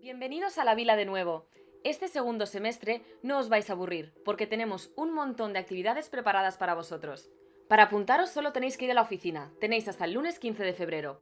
Bienvenidos a la vila de nuevo. Este segundo semestre no os vais a aburrir, porque tenemos un montón de actividades preparadas para vosotros. Para apuntaros solo tenéis que ir a la oficina, tenéis hasta el lunes 15 de febrero.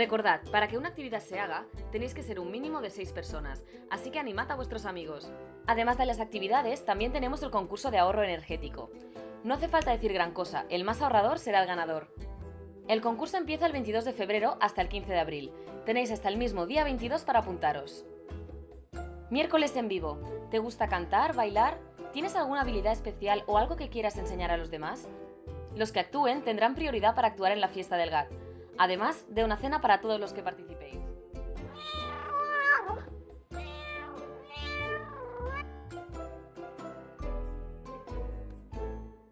Recordad, para que una actividad se haga, tenéis que ser un mínimo de 6 personas, así que animad a vuestros amigos. Además de las actividades, también tenemos el concurso de ahorro energético. No hace falta decir gran cosa, el más ahorrador será el ganador. El concurso empieza el 22 de febrero hasta el 15 de abril. Tenéis hasta el mismo día 22 para apuntaros. Miércoles en vivo. ¿Te gusta cantar, bailar? ¿Tienes alguna habilidad especial o algo que quieras enseñar a los demás? Los que actúen tendrán prioridad para actuar en la fiesta del GAT, además de una cena para todos los que participéis.